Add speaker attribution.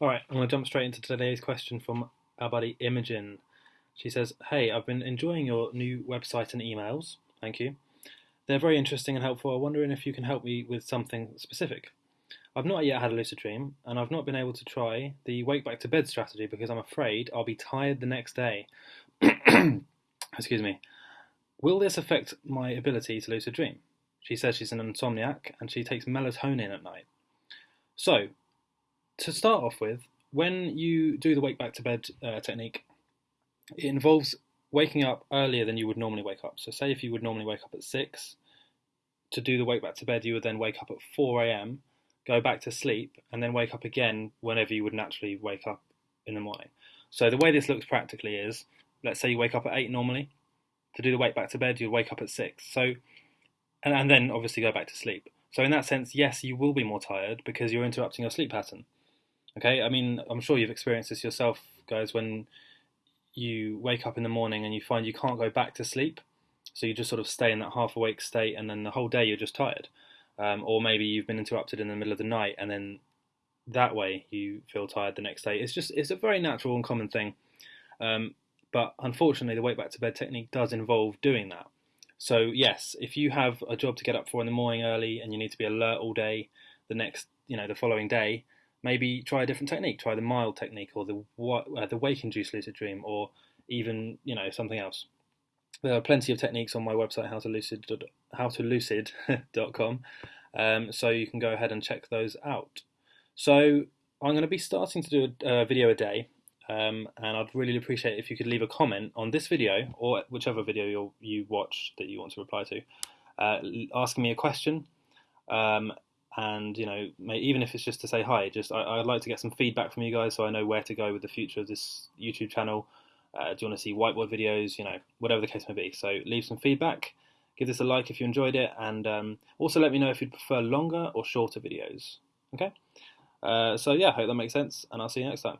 Speaker 1: All right, I'm going to jump straight into today's question from our buddy Imogen. She says, Hey, I've been enjoying your new website and emails. Thank you. They're very interesting and helpful. I'm wondering if you can help me with something specific. I've not yet had a lucid dream, and I've not been able to try the wake back to bed strategy because I'm afraid I'll be tired the next day. Excuse me. Will this affect my ability to lucid dream? She says she's an insomniac and she takes melatonin at night. So, to start off with, when you do the wake back to bed uh, technique, it involves waking up earlier than you would normally wake up. So, say if you would normally wake up at 6, to do the wake back to bed, you would then wake up at 4 a.m go back to sleep, and then wake up again whenever you would naturally wake up in the morning. So the way this looks practically is, let's say you wake up at eight normally. To do the wake back to bed, you'd wake up at six. So, and, and then obviously go back to sleep. So in that sense, yes, you will be more tired because you're interrupting your sleep pattern. Okay, I mean, I'm sure you've experienced this yourself, guys, when you wake up in the morning and you find you can't go back to sleep. So you just sort of stay in that half awake state, and then the whole day you're just tired um, or maybe you've been interrupted in the middle of the night and then that way you feel tired the next day. It's just it's a very natural and common thing, um, but unfortunately the wake back to bed technique does involve doing that. So yes, if you have a job to get up for in the morning early and you need to be alert all day, the next you know the following day, maybe try a different technique. Try the MILD technique or the uh, the wake induced lucid dream or even you know something else. There are plenty of techniques on my website, howtolucid, howtolucid.com, um, so you can go ahead and check those out. So I'm going to be starting to do a, a video a day, um, and I'd really appreciate if you could leave a comment on this video or whichever video you you watch that you want to reply to, uh, asking me a question, um, and you know even if it's just to say hi, just I, I'd like to get some feedback from you guys so I know where to go with the future of this YouTube channel. Uh, do you want to see whiteboard videos? You know, whatever the case may be. So leave some feedback. Give this a like if you enjoyed it, and um, also let me know if you'd prefer longer or shorter videos. Okay. Uh, so yeah, hope that makes sense, and I'll see you next time.